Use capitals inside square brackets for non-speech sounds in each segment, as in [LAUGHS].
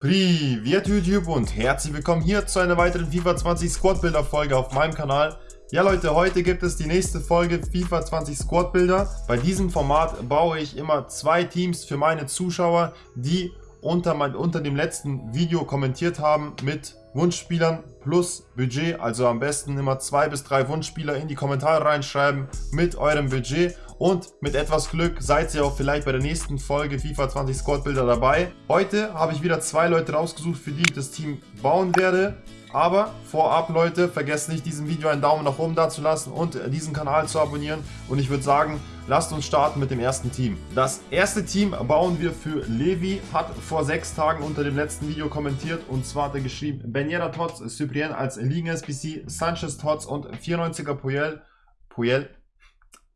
Privet YouTube und herzlich willkommen hier zu einer weiteren FIFA 20 Squad Builder Folge auf meinem Kanal. Ja Leute, heute gibt es die nächste Folge FIFA 20 Squad Builder. Bei diesem Format baue ich immer zwei Teams für meine Zuschauer, die unter, mein, unter dem letzten Video kommentiert haben mit Wunschspielern plus Budget. Also am besten immer zwei bis drei Wunschspieler in die Kommentare reinschreiben mit eurem Budget. Und mit etwas Glück seid ihr auch vielleicht bei der nächsten Folge FIFA 20 Squad Builder dabei. Heute habe ich wieder zwei Leute rausgesucht, für die ich das Team bauen werde. Aber vorab Leute, vergesst nicht diesem Video einen Daumen nach oben da zu lassen und diesen Kanal zu abonnieren. Und ich würde sagen, lasst uns starten mit dem ersten Team. Das erste Team bauen wir für Levi, hat vor sechs Tagen unter dem letzten Video kommentiert. Und zwar hat er geschrieben, Benjera Tots, Cyprien als Ligen-SBC, Sanchez Tots und 94er Puyel, Puyel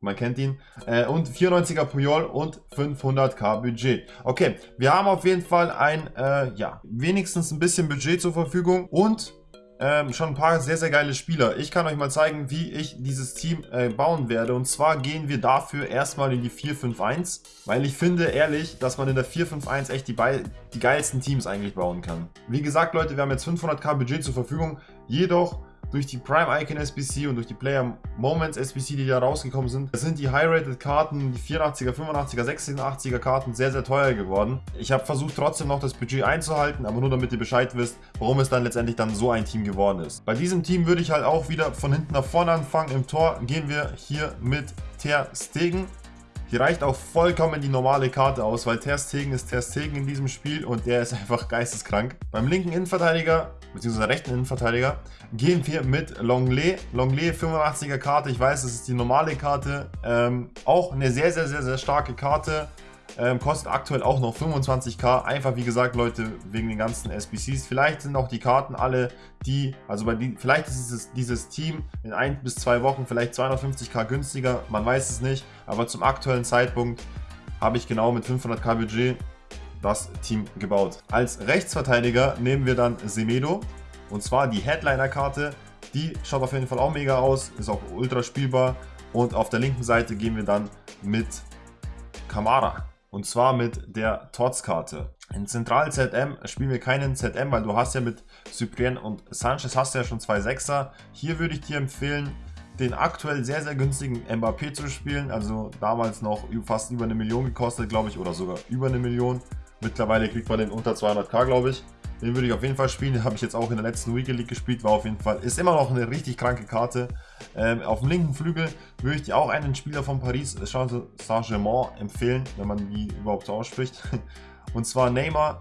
man kennt ihn. Äh, und 94er Puyol und 500k Budget. Okay, wir haben auf jeden Fall ein, äh, ja, wenigstens ein bisschen Budget zur Verfügung und ähm, schon ein paar sehr, sehr geile Spieler. Ich kann euch mal zeigen, wie ich dieses Team äh, bauen werde. Und zwar gehen wir dafür erstmal in die 4-5-1, weil ich finde ehrlich, dass man in der 4-5-1 echt die, die geilsten Teams eigentlich bauen kann. Wie gesagt, Leute, wir haben jetzt 500k Budget zur Verfügung. Jedoch durch die Prime Icon SBC und durch die Player Moments SBC, die da rausgekommen sind, sind die High-Rated Karten, die 84er, 85er, 86er Karten sehr, sehr teuer geworden. Ich habe versucht trotzdem noch das Budget einzuhalten, aber nur damit ihr Bescheid wisst, warum es dann letztendlich dann so ein Team geworden ist. Bei diesem Team würde ich halt auch wieder von hinten nach vorne anfangen. Im Tor gehen wir hier mit Ter Stegen. Hier reicht auch vollkommen die normale Karte aus, weil Ter Stegen ist Ter Stegen in diesem Spiel und der ist einfach geisteskrank. Beim linken Innenverteidiger, beziehungsweise rechten Innenverteidiger, gehen wir mit Longley. Longley 85er Karte, ich weiß, das ist die normale Karte. Ähm, auch eine sehr, sehr, sehr, sehr starke Karte. Ähm, kostet aktuell auch noch 25k. Einfach wie gesagt, Leute, wegen den ganzen SBCs. Vielleicht sind auch die Karten alle, die, also bei die, vielleicht ist dieses, dieses Team in ein bis zwei Wochen vielleicht 250k günstiger. Man weiß es nicht. Aber zum aktuellen Zeitpunkt habe ich genau mit 500k Budget das Team gebaut. Als Rechtsverteidiger nehmen wir dann Semedo. Und zwar die Headliner-Karte. Die schaut auf jeden Fall auch mega aus. Ist auch ultra spielbar. Und auf der linken Seite gehen wir dann mit Kamara. Und zwar mit der TOTS-Karte. In Zentral ZM spielen wir keinen ZM, weil du hast ja mit Cyprien und Sanchez hast du ja schon zwei Sechser. Hier würde ich dir empfehlen, den aktuell sehr, sehr günstigen Mbappé zu spielen. Also damals noch fast über eine Million gekostet, glaube ich, oder sogar über eine Million. Mittlerweile kriegt man den unter 200k, glaube ich. Den würde ich auf jeden Fall spielen. Den habe ich jetzt auch in der letzten Weekend League gespielt. War auf jeden Fall, ist immer noch eine richtig kranke Karte. Ähm, auf dem linken Flügel würde ich dir auch einen Spieler von Paris Saint-Germain empfehlen, wenn man die überhaupt so ausspricht. [LAUGHS] Und zwar Neymar.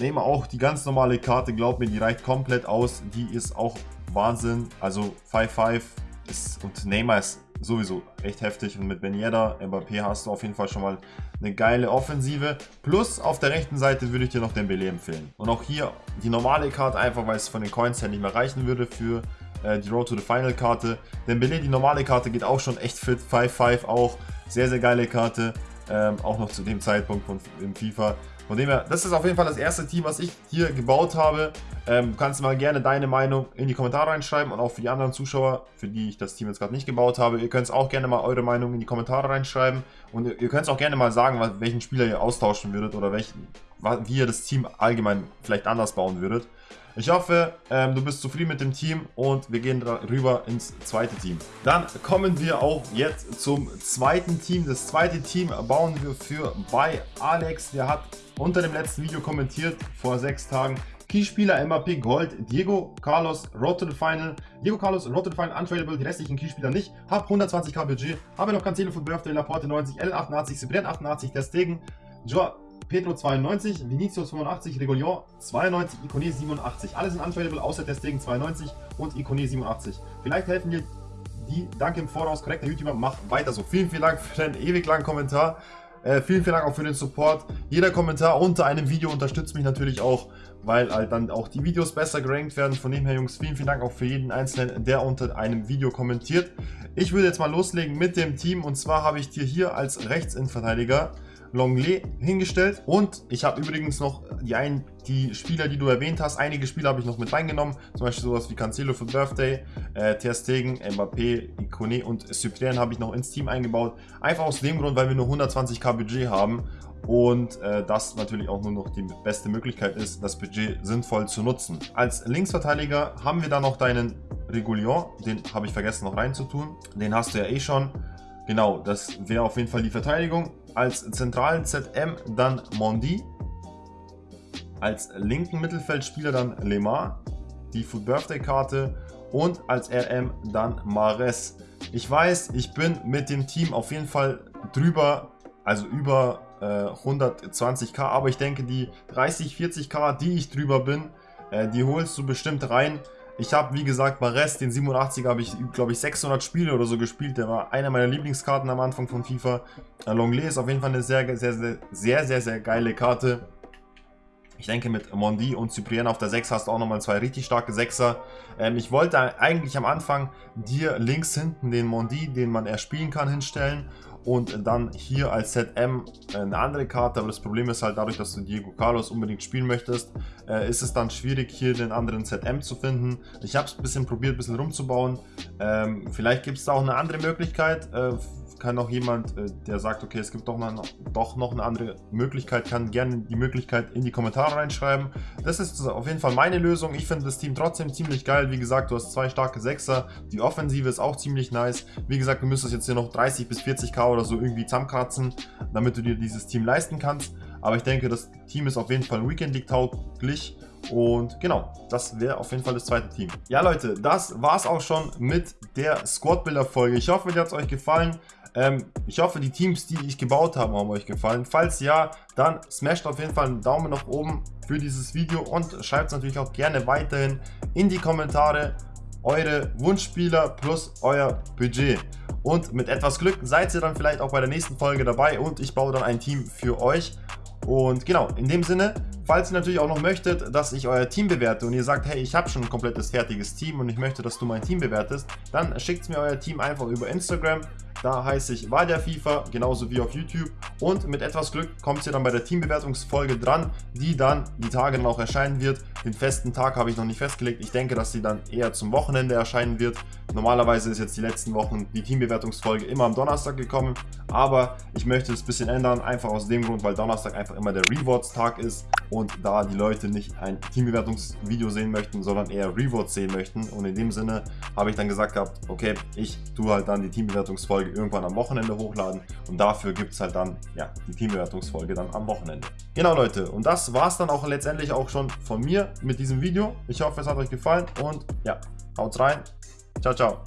Neymar auch die ganz normale Karte, glaub mir, die reicht komplett aus. Die ist auch Wahnsinn. Also 5-5 ist und Neymar ist sowieso echt heftig. Und mit Ben Yedda, Mbappé hast du auf jeden Fall schon mal eine geile Offensive. Plus auf der rechten Seite würde ich dir noch den Dembele empfehlen. Und auch hier die normale Karte, einfach weil es von den Coins her nicht mehr reichen würde für äh, die Road to the Final Karte. Dembele, die normale Karte geht auch schon echt fit. 5-5 auch. Sehr, sehr geile Karte. Ähm, auch noch zu dem Zeitpunkt von, im FIFA. Von dem her, das ist auf jeden Fall das erste Team, was ich hier gebaut habe. Ähm, du kannst mal gerne deine Meinung in die Kommentare reinschreiben und auch für die anderen Zuschauer, für die ich das Team jetzt gerade nicht gebaut habe. Ihr könnt auch gerne mal eure Meinung in die Kommentare reinschreiben und ihr, ihr könnt auch gerne mal sagen, welchen Spieler ihr austauschen würdet oder welchen, wie ihr das Team allgemein vielleicht anders bauen würdet. Ich hoffe, ähm, du bist zufrieden mit dem Team und wir gehen rüber ins zweite Team. Dann kommen wir auch jetzt zum zweiten Team. Das zweite Team bauen wir für bei Alex. Der hat unter dem letzten Video kommentiert vor sechs Tagen. Keyspieler MAP Gold, Diego Carlos the Final. Diego Carlos the Final untradable, die restlichen Keyspieler nicht. Hab 120k Budget. Habe noch Cancelo von Birthday, Laporte 90, L88, Cyprien 88, der Stegen, Joa Pedro 92, Vinicius 85, Regulion 92, Icone 87. Alle sind untradable, außer der Stegen 92 und Icone 87. Vielleicht helfen dir die. Danke im Voraus, korrekter YouTuber. Mach weiter so. Vielen, vielen Dank für deinen ewig langen Kommentar. Äh, vielen, vielen Dank auch für den Support. Jeder Kommentar unter einem Video unterstützt mich natürlich auch, weil halt dann auch die Videos besser gerankt werden. Von dem her, Jungs, vielen, vielen Dank auch für jeden Einzelnen, der unter einem Video kommentiert. Ich würde jetzt mal loslegen mit dem Team und zwar habe ich dir hier als Rechtsinnenverteidiger Longley hingestellt. Und ich habe übrigens noch die, ein, die Spieler, die du erwähnt hast, einige Spieler habe ich noch mit reingenommen. Zum Beispiel sowas wie Cancelo für Birthday, äh, Ter Stegen, Mbappé, Icone und Cyprien habe ich noch ins Team eingebaut. Einfach aus dem Grund, weil wir nur 120k Budget haben und äh, das natürlich auch nur noch die beste Möglichkeit ist, das Budget sinnvoll zu nutzen. Als Linksverteidiger haben wir dann noch deinen Regulion, den habe ich vergessen noch reinzutun. Den hast du ja eh schon. Genau, das wäre auf jeden Fall die Verteidigung. Als zentralen ZM dann Mondi. Als linken Mittelfeldspieler dann Lemar. Die Food Birthday Karte. Und als RM dann Mares. Ich weiß, ich bin mit dem Team auf jeden Fall drüber, also über äh, 120k, aber ich denke, die 30, 40k, die ich drüber bin, äh, die holst du bestimmt rein. Ich habe, wie gesagt, Mares, den 87er, habe ich, glaube ich, 600 Spiele oder so gespielt. Der war einer meiner Lieblingskarten am Anfang von FIFA. Äh, Longley ist auf jeden Fall eine sehr, sehr, sehr, sehr, sehr, sehr geile Karte. Ich denke, mit Mondi und Cyprien auf der 6 hast du auch nochmal zwei richtig starke Sechser. Ähm, ich wollte eigentlich am Anfang dir links hinten den Mondi, den man erspielen kann, hinstellen und dann hier als ZM eine andere Karte, aber das Problem ist halt dadurch, dass du Diego Carlos unbedingt spielen möchtest, äh, ist es dann schwierig hier den anderen ZM zu finden. Ich habe es ein bisschen probiert, ein bisschen rumzubauen. Ähm, vielleicht gibt es da auch eine andere Möglichkeit, äh, kann auch jemand, äh, der sagt, okay, es gibt doch noch, doch noch eine andere Möglichkeit, kann gerne die Möglichkeit in die Kommentare reinschreiben. Das ist auf jeden Fall meine Lösung. Ich finde das Team trotzdem ziemlich geil. Wie gesagt, du hast zwei starke Sechser. Die Offensive ist auch ziemlich nice. Wie gesagt, du müsstest jetzt hier noch 30 bis 40k oder so irgendwie zusammenkratzen, damit du dir dieses Team leisten kannst. Aber ich denke, das Team ist auf jeden Fall Weekend League tauglich. Und genau, das wäre auf jeden Fall das zweite Team. Ja Leute, das war es auch schon mit der Squad-Builder-Folge. Ich hoffe, dir hat es euch gefallen. Ähm, ich hoffe, die Teams, die ich gebaut habe, haben euch gefallen. Falls ja, dann smasht auf jeden Fall einen Daumen nach oben für dieses Video und schreibt natürlich auch gerne weiterhin in die Kommentare eure Wunschspieler plus euer Budget. Und mit etwas Glück seid ihr dann vielleicht auch bei der nächsten Folge dabei und ich baue dann ein Team für euch. Und genau, in dem Sinne, falls ihr natürlich auch noch möchtet, dass ich euer Team bewerte und ihr sagt, hey, ich habe schon ein komplettes fertiges Team und ich möchte, dass du mein Team bewertest, dann schickt mir euer Team einfach über Instagram da heiße ich Wadia FIFA, genauso wie auf YouTube. Und mit etwas Glück kommt ihr dann bei der Teambewertungsfolge dran, die dann die Tage dann auch erscheinen wird. Den festen Tag habe ich noch nicht festgelegt. Ich denke, dass sie dann eher zum Wochenende erscheinen wird. Normalerweise ist jetzt die letzten Wochen die Teambewertungsfolge immer am Donnerstag gekommen. Aber ich möchte es ein bisschen ändern, einfach aus dem Grund, weil Donnerstag einfach immer der Rewards-Tag ist. Und da die Leute nicht ein Teambewertungsvideo sehen möchten, sondern eher Rewards sehen möchten. Und in dem Sinne habe ich dann gesagt gehabt, okay, ich tue halt dann die Teambewertungsfolge irgendwann am Wochenende hochladen und dafür gibt es halt dann ja, die Teambewertungsfolge dann am Wochenende. Genau Leute, und das war es dann auch letztendlich auch schon von mir mit diesem Video. Ich hoffe, es hat euch gefallen und ja, haut rein. Ciao, ciao.